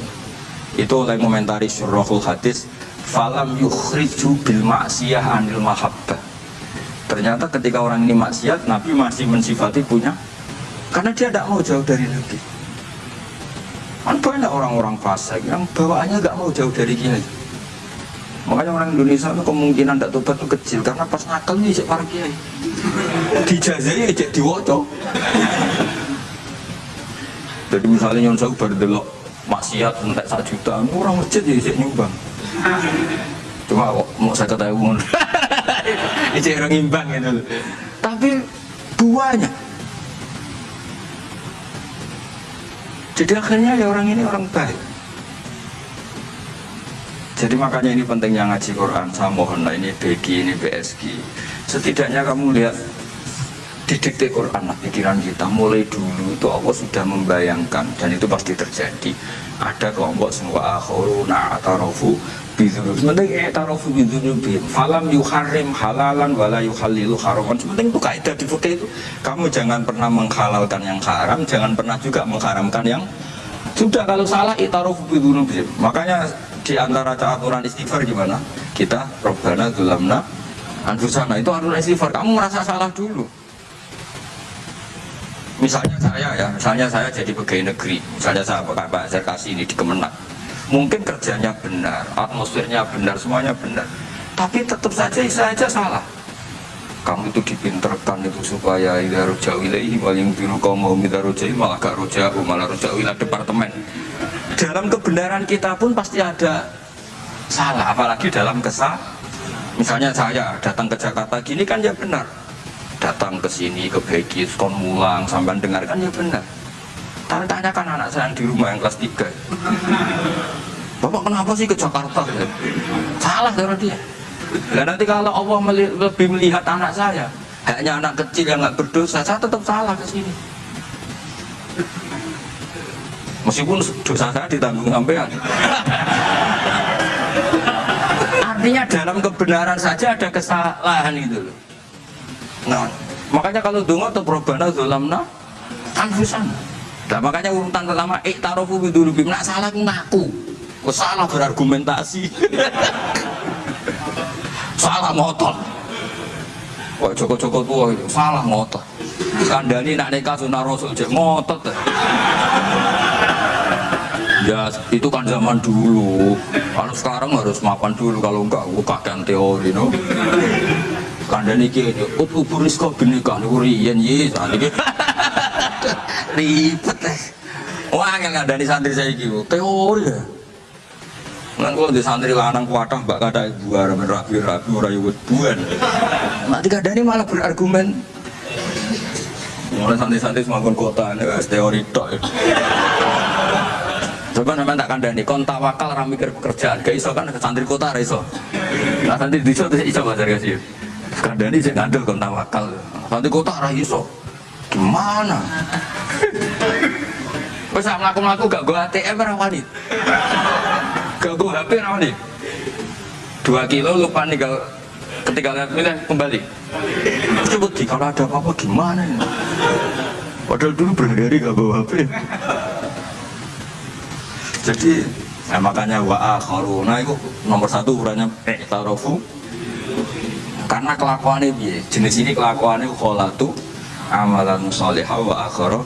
Itu oleh komentari surahul hadis falam yukhriju bil maksiyah anil mahabbah. Ternyata ketika orang ini maksiat, Nabi masih mensifati punya karena dia tidak mau jauh dari Nabi. Kan banyak orang-orang fasik yang bawaannya nggak mau jauh dari kiai. Makanya orang Indonesia itu kemungkinan tidak tobat itu kecil karena pas nakal cek para kiai. Dijazai cek diwoco. Jadi misalnya nyon saya baru delok maksiat entek satu juta, orang masjid ya cek nyumbang. Cuma mau saya ketahui ini cek orang imbang gitu. Tapi buahnya jadi akhirnya ya orang ini orang baik jadi makanya ini pentingnya ngaji Quran. Saya mohon lah ini BG, ini BSG. Setidaknya kamu lihat di dikte Quran lah pikiran kita. Mulai dulu itu Allah sudah membayangkan dan itu pasti terjadi. Ada kelompok semua akhuruna atarofu bidunub sementing eh tarofu bidunubim falam yuharim halalan wala yuhalilu haraman. Sementing itu kaidah di fikih itu. Kamu jangan pernah menghalalkan yang haram jangan pernah juga mengharamkan yang sudah. Kalau salah itarofu bidunubim makanya di antara aturan istighfar gimana? Kita robbana dulamna anfusana. Itu aturan istighfar. Kamu merasa salah dulu. Misalnya saya ya, misalnya saya jadi pegawai negeri, misalnya saya Pak Pak saya kasih ini di Kemenak. Mungkin kerjanya benar, atmosfernya benar, semuanya benar. Tapi tetap saja saya salah. Kamu itu dipinterkan itu supaya ida rojau ilaihi waling biru kaum ida rojau malah gak rojau malah rojau ilah departemen dalam kebenaran kita pun pasti ada salah apalagi dalam kesal misalnya saya datang ke Jakarta gini kan ya benar datang ke sini ke Begis kon mulang sampai dengarkan ya benar tapi tanyakan anak saya yang di rumah yang kelas 3 Bapak kenapa sih ke Jakarta? Salah cara dia. Nah, nanti kalau Allah lebih melihat anak saya hanya anak kecil yang nggak berdosa saya tetap salah ke sini. Meskipun dosa saya ditanggung sampean. Artinya dalam kebenaran saja ada kesalahan itu loh nah makanya kalau dungo atau probana zulamna anfusan Nah, makanya urutan pertama iktarofu bidulu bim nak salah aku ngaku. Kok salah berargumentasi. salah ngotot. Kok Joko-Joko tua itu salah ngotot. Kandani nak nikah sunah rasul cek ngotot. Ya itu kan zaman dulu. Kalau sekarang harus mapan dulu kalau enggak bukakan teori no. Kandani ki ut uburis kok binika niku riyen ye saat iki. Ribet eh. Wah, yang kandani santri saya gitu. Teori ya. Kan kalau di santri lanang kuatah mbak kata ibu arah rapi rapi ora yuk buan. Nanti kadang malah berargumen. Mulai santri-santri semakin kota ini teori tok. Ya. Coba namanya tak kandani, kon tawakal ra mikir pekerjaan, gak iso kan santri kota ra iso. Nah santri di terus iso bazar kasih. Kandani sing ngandel kon tawakal. Santri kota ra iso. Gimana? Wes sak mlaku-mlaku gak go ATM ra wani. Gak go HP ra wani. Dua kilo lupa tinggal ketinggalan milih kembali. Coba di kalau ada apa-apa gimana ini? Padahal dulu berhari-hari gak bawa HP. Jadi nah makanya wa akharuna itu nomor satu ukurannya tarofu karena kelakuannya biye jenis ini kelakuannya kholatu amalan solihah wa akhara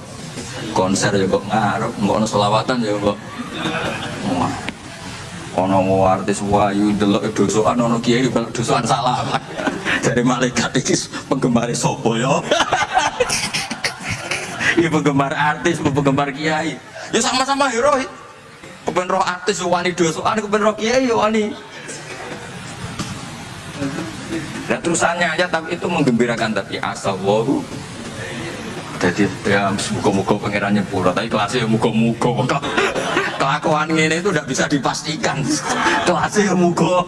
konser ya kok ngarep nggak ada selawatan ya kok Wah. ono mau artis wayu delok dosoan ono kiai belok dosoan salah dari malaikat iki penggemar sopo yo Ini penggemar artis, penggemar kiai. Ya sama-sama hero. Kepen roh artis yo wani dosoan, kepen roh kiai yo wani. Nah terusannya aja tapi itu menggembirakan tapi asal wahu jadi ya muka-muka pengirannya pura tapi kelasnya ya muka-muka kelakuan ini itu udah bisa dipastikan kelasnya ya muka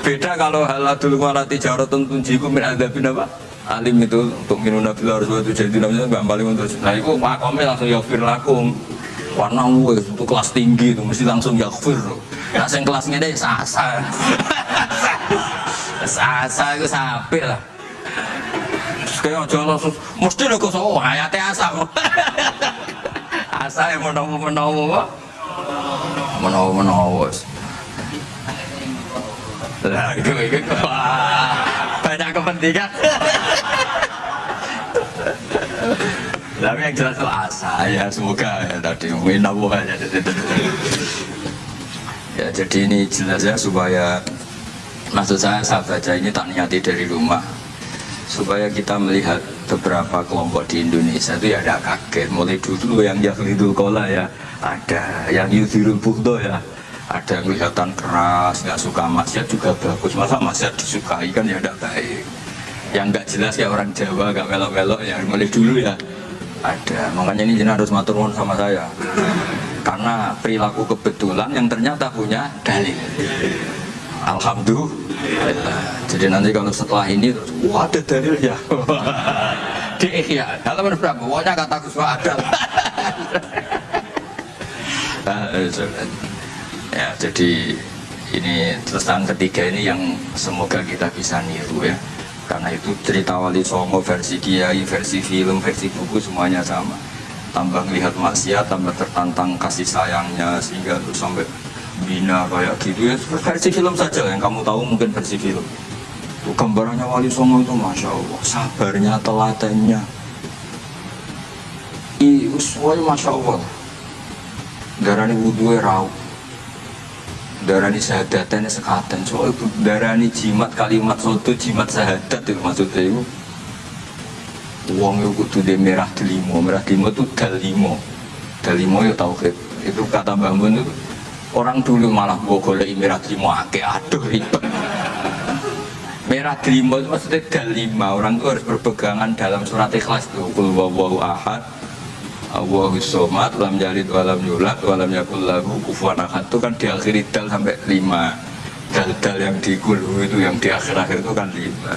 beda kalau haladul walati jaratun tunjiku min adabin apa alim itu untuk minum nabi harus buat jadi namanya nggak paling untuk nah itu makomnya langsung yafir lakum warna wes itu kelas tinggi itu mesti langsung yafir nah yang kelas ini sasa. Sasa itu sampai lah. Kayak aja langsung mesti lo kok so ayatnya asam asa yang menawa menawa menawa menawa lah itu itu banyak kepentingan tapi yang jelas itu asa ya semoga ya tadi menawa aja ya jadi ini jelas ya supaya maksud saya saya baca ini tak niati dari rumah. Supaya kita melihat beberapa kelompok di Indonesia itu ya ada kaget. Mulai dulu yang Yahlidul Kola ya ada yang Yudhirul Bukto ya ada yang kelihatan keras nggak suka maksiat juga bagus. Masa maksiat disukai kan ya tidak baik. Yang nggak jelas ya orang Jawa nggak melok-melok ya mulai dulu ya ada makanya ini jenah harus matur sama saya karena perilaku kebetulan yang ternyata punya dalil Alhamdulillah. Jadi nanti kalau setelah ini, wah ada dalil ya. Di Ihya, halaman berapa? Pokoknya kata Gus ada. ya, jadi ini tentang ketiga ini yang semoga kita bisa niru ya. Karena itu cerita Wali Songo versi Kiai, versi film, versi buku semuanya sama. Tambah melihat maksiat, tambah tertantang kasih sayangnya sehingga terus sampai bina kayak gitu ya. Versi film saja yang kamu tahu mungkin versi film. Itu gambarannya Wali Songo itu masya Allah sabarnya telatennya. I semuanya masya Allah. Darani wudhu rau darani sahadatannya sekaten. Soalnya darani jimat kalimat soto jimat sahadat itu maksudnya itu uang itu kudu de merah delimo merah delimo itu dalimo. Dalimo ya tauhid itu kata Mbah Mun itu orang dulu malah gua golek merah delimo ake aduh ribet. Merah delimo itu maksudnya dalima. Orang itu harus berpegangan dalam surat ikhlas itu kul ahad Allahu somat lam jalid walam yulat walam yakul lahu kufuwan ahad. Itu kan diakhiri dal sampai lima. Dal-dal yang di kulu itu yang di akhir-akhir itu kan lima.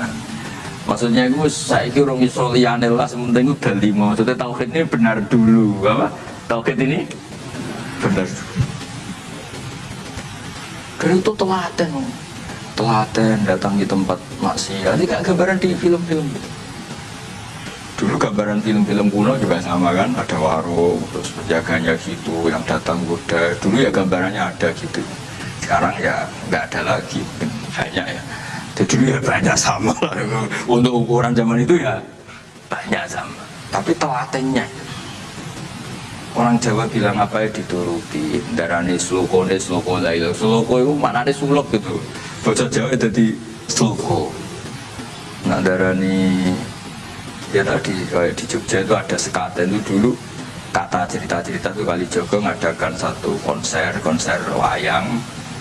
Maksudnya itu saya kira orang iso liyane lah sementing itu dal lima. Maksudnya tauhid ini benar dulu apa? Tauhid ini benar karena itu telaten telaten datang di tempat maksiat. Ini gak gambaran di film-film dulu gambar gambaran film-film kuno juga sama kan ada warung terus penjaganya gitu yang datang kuda. Dulu ya gambarannya ada gitu. Sekarang ya nggak ada lagi banyak ya. Jadi ya banyak sama untuk ukuran zaman itu ya banyak sama. Tapi telatennya. Orang Jawa bilang apa ya dituruti. Darani sloko ne sloko lailo sloko itu mana ada sulok gitu. Bocah Jawa jadi sloko. Nah darani ya tadi kayak di Jogja itu ada sekaten itu dulu kata cerita-cerita itu kali Joko ngadakan satu konser konser wayang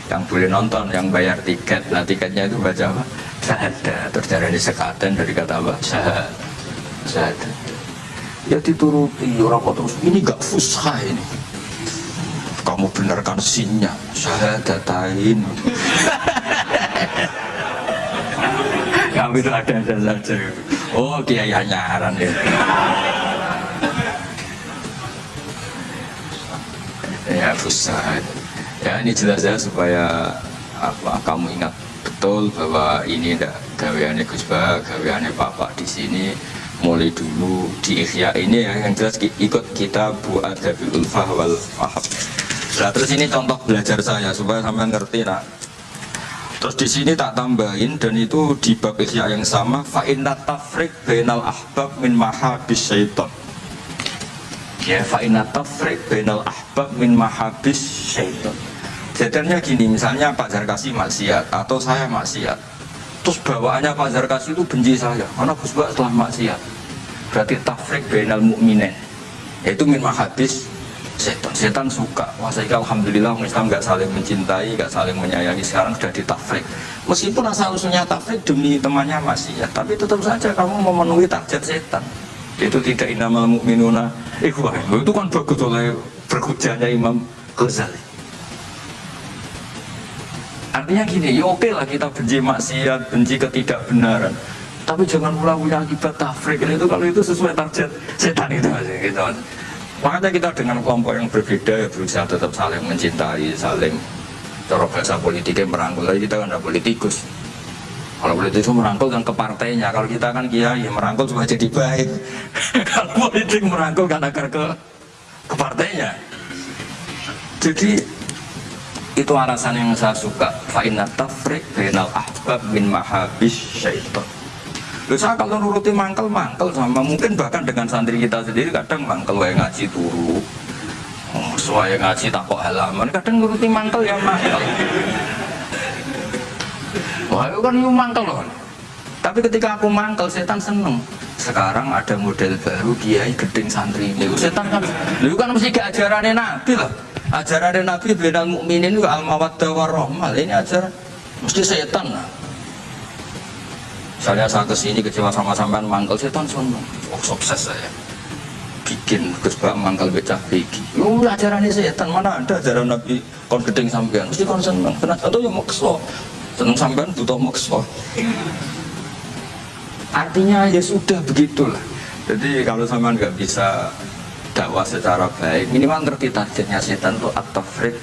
yang boleh nonton yang bayar tiket. Nah tiketnya itu baca apa? Ada terus dari sekaten dari kata apa? Syahadat ya dituruti orang kok terus ini gak fusha ini. Kamu benarkan sinnya. Syahadatain kamu itu ada-ada saja oh kiai hanyaran ya. Ya fusha ya ini jelas ya supaya apa kamu ingat betul bahwa ini ndak gaweannya Gus Bah, gaweannya Bapak di sini. Mulai dulu di Ikhya ini ya yang jelas ikut kita buat Adabi Ulfah wal Fahab. Nah terus ini contoh belajar saya supaya sampai ngerti nak terus di sini tak tambahin dan itu di bab Ikhya yang sama fa inna tafrik bainal ahbab min mahabis syaitan. Ya fa inna tafrik bainal ahbab min mahabis syaitan. Jadinya gini misalnya Pak Zarkasi maksiat atau saya maksiat. Terus bawaannya Pak Zarkas itu benci saya karena Gus Bak telah maksiat. Berarti tafrik benal mukminin yaitu min mahabis setan setan suka. Wah saya alhamdulillah Islam nggak saling mencintai nggak saling menyayangi. Sekarang sudah ditafrik meskipun asal usulnya tafrik demi temannya masih ya tapi tetap saja kamu memenuhi target setan. Itu tidak inamal mukminuna ikhwah itu kan bagus oleh berhujannya Imam Ghazali. Artinya gini, ya oke lah kita benci maksiat, benci ketidakbenaran. Tapi jangan punya akibat tafrik. Itu kalau itu sesuai target setan itu aja gitu. Makanya kita dengan kelompok yang berbeda ya berusaha tetap saling mencintai, saling cara bahasa politiknya merangkul. Tapi kita kan ada politikus. Kalau politik itu merangkul kan ke partainya. Kalau kita kan kiai ya merangkul supaya jadi baik. kalau politik merangkul kan agar ke ke partainya. Jadi itu alasan yang saya suka fa'inna tafrik bainal ahbab min mahabis syaitan Loh, saya kalau nuruti mangkel mangkel sama. Mungkin bahkan dengan santri kita sendiri kadang mangkel wae ngaji turu. Oh, sesuai ngaji tak kok halaman. Kadang nuruti mangkel ya mangkel. Wah itu kan itu mangkel loh. Tapi ketika aku mangkel setan seneng. Sekarang ada model baru kiai gedeng santri ini. Setan kan lu kan mesti ke ajarannya nabi lah. Ajaran Nabi benal mukminin itu al mawaddah warahmah ini ajaran mesti setan lah misalnya saya ke sini kecewa sama sampean mangkel setan sono oh sukses saya. Bikin Gus Bak mangkal becah begi. Oh ajaran ini setan mana ada ajaran Nabi kon sampean? Mesti kon seneng kenapa atau yang makso seneng sampean butuh makso artinya ya sudah begitulah. Jadi kalau sampean nggak bisa dakwah secara baik minimal ngerti targetnya setan itu at-tafrid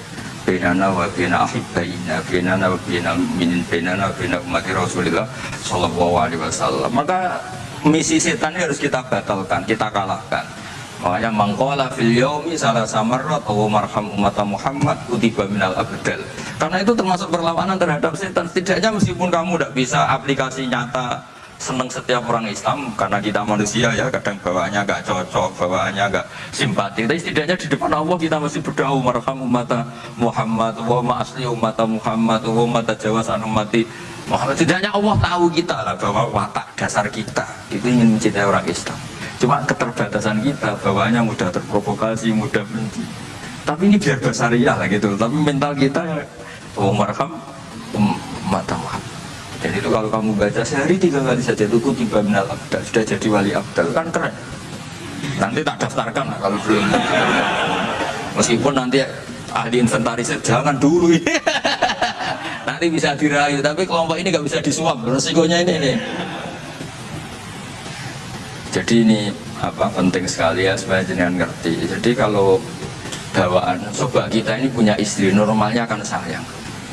bena ahibbaina benana wa bena minin benana wa bena umat rasulullah sallallahu alaihi wasallam. Maka misi setan ini harus kita batalkan kita kalahkan. Makanya mangkola fil yaumi salah samarrat wa marham umat Muhammad kutiba minal abdal. Karena itu termasuk perlawanan terhadap setan. Setidaknya meskipun kamu tidak bisa aplikasi nyata senang setiap orang Islam karena kita manusia ya kadang bawaannya gak cocok bawaannya gak simpati tapi setidaknya di depan Allah kita masih berdoa marham umat Muhammad wa asli umat Muhammad wa umat jawasan umat Muhammad. Setidaknya Allah tahu kita lah bahwa watak dasar kita itu ingin mencintai orang Islam. Cuma keterbatasan kita bawaannya mudah terprovokasi mudah benci. Tapi ini biar basariah lah gitu. Tapi mental kita ya oh marham umat Muhammad jadi itu kalau kamu baca sehari tiga kali saja itu tiba minal abdal sudah jadi wali abdal kan keren. Nanti tak daftarkan lah kalau belum. Meskipun nanti ahli inventaris jangan dulu nanti bisa dirayu tapi kelompok ini nggak bisa disuap resikonya ini nih. Jadi ini apa penting sekali ya supaya jenengan ngerti. Jadi kalau bawaan coba kita ini punya istri normalnya akan sayang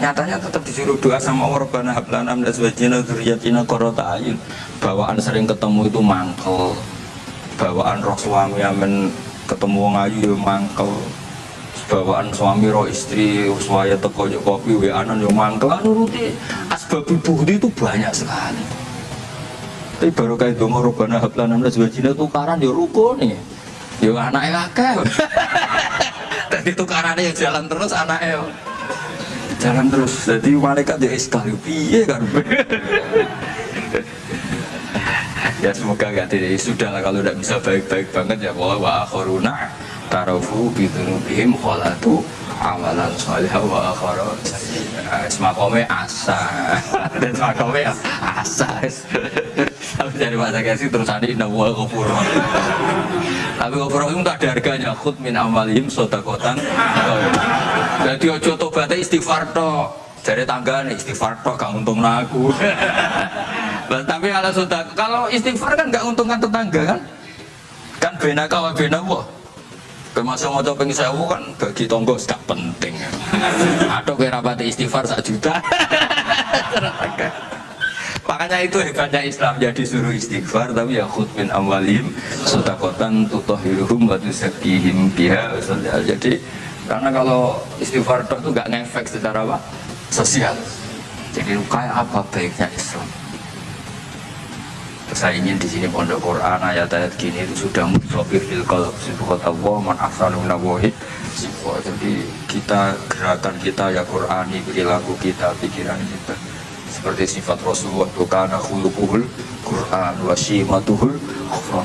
nyatanya tetap disuruh doa sama Rabbana hablana min azwajina dzurriyyatina qurrata ayun. Bawaan sering ketemu itu mangkel. Bawaan roh suami amen ketemu wong ayu yo mangkel. Bawaan suami roh istri suaya teko yo kopi we anan yo mangkel. Nuruti asbab budi itu banyak sekali. Tapi baru kayak dongo robana hablan enam belas wajina tukaran yo ruko nih yo anaknya kakek tadi tukarannya ya jalan terus anaknya jalan terus. Jadi malaikat ya sekali piye kan? Ya semoga gak tidak sudah lah kalau tidak bisa baik-baik banget ya. Bahwa wa akhiruna tarafu bidunubihim kholatu amalan soleh wa akhara semakome asa. Dan semakome asa tapi dari bahasa kasih terus ada inna wa ghafur tapi ghafur itu tak ada harganya. Khut min amalihim sodakotan. Jadi ojo tobatnya istighfar tok. Dari tangga nih istighfar tok gak untung aku. Tapi kalau sudah kalau istighfar kan gak untungkan tetangga kan? Kan bena kawa bena wah Kemasa mau coba sewu kan bagi tonggo gak penting. Atau kira rapati istighfar sak juta makanya itu hebatnya Islam jadi suruh istighfar tapi ya khut min amalim sotakotan tutohiruhum wa tusakihim biha jadi karena kalau istighfar itu gak ngefek secara apa? Sosial. Jadi kayak apa baiknya Islam? Saya ingin di sini pondok Quran ayat-ayat gini itu sudah mutsofi fil qalb kota Allah man ahsanu nawahi. Jadi kita gerakan kita ya Qurani perilaku kita pikiran kita seperti sifat Rasulullah karena khuluquhul Quran wa shimatuhul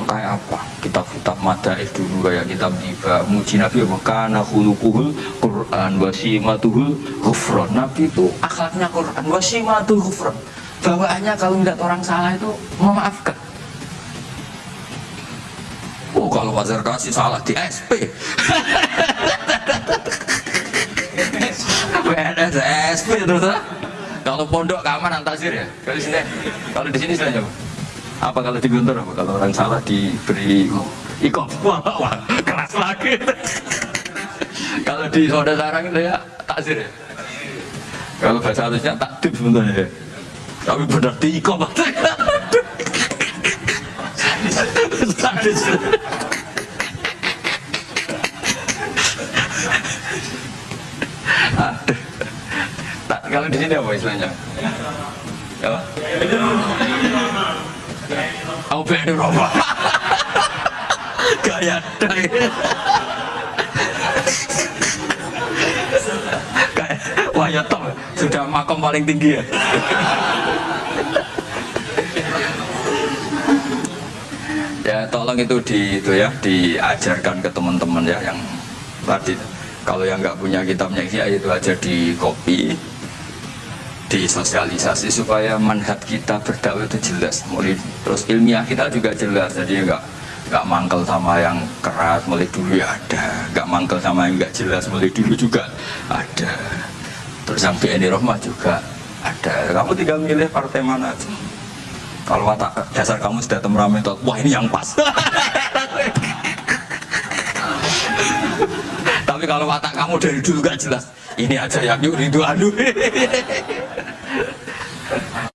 kayak apa? Kitab-kitab madaih dulu kayak kitab tiba. Muji Nabi wa kana khuluquhul Quran wa shimatuhul ghufran Nabi itu akhlaknya Quran wa shimatuhul ghufran bawaannya kalau melihat orang salah itu memaafkan. Oh kalau wajar kasih salah di SP PNS SP terus kalau pondok keamanan tasir ya? Kalau sini kalau di sini saja apa kalau di Guntur apa kalau orang salah diberi ikon wah, wah keras lagi. Kalau di saudara sarang itu ya takzir ya? Kalau bahasa halusnya takdib sebenarnya ya. Tapi benar tiko tak kalau di sini apa istilahnya? Apa Aku pengen rokok Gaya dai Kayak Wah ya top Sudah makom paling tinggi ya. Ya tolong itu di itu ya diajarkan ke teman-teman ya yang tadi. Kalau yang nggak punya kitabnya ya itu aja di copy disosialisasi supaya manhat kita berdakwah itu jelas. Mulai terus ilmiah kita juga jelas. Jadi nggak nggak mangkel sama yang keras mulai dulu ya ada. Nggak mangkel sama yang nggak jelas mulai dulu juga ada. Terus yang BNI Rohmah juga ada. Kamu tinggal milih partai mana aja. Kalau watak dasar kamu sudah temperament, wah ini yang pas. Tapi kalau watak kamu dari dulu gak jelas, ini aja yang yuk rindu adu. Thank you.